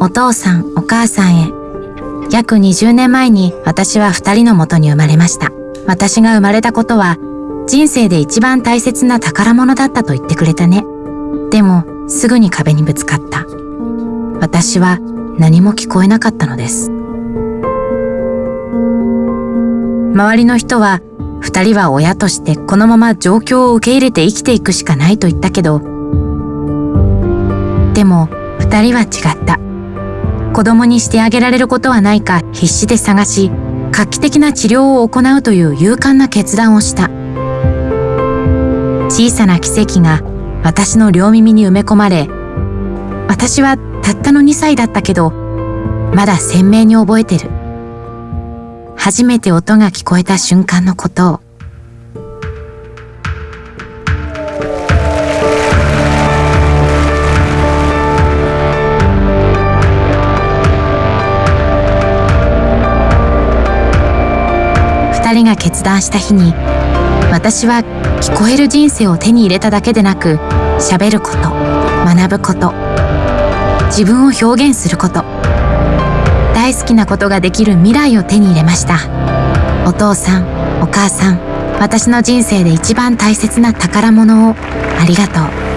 お父さん、お母さんへ。約20年前に私は二人の元に生まれました。私が生まれたことは人生で一番大切な宝物だったと言ってくれたね。でもすぐに壁にぶつかった。私は何も聞こえなかったのです。周りの人は二人は親としてこのまま状況を受け入れて生きていくしかないと言ったけど、でも二人は違った。子供にしてあげられることはないか必死で探し、画期的な治療を行うという勇敢な決断をした。小さな奇跡が私の両耳に埋め込まれ、私はたったの2歳だったけど、まだ鮮明に覚えてる。初めて音が聞こえた瞬間のことを。二人が決断した日に私は聞こえる人生を手に入れただけでなく喋ること学ぶこと自分を表現すること大好きなことができる未来を手に入れました。お父さんお母さん私の人生で一番大切な宝物をありがとう。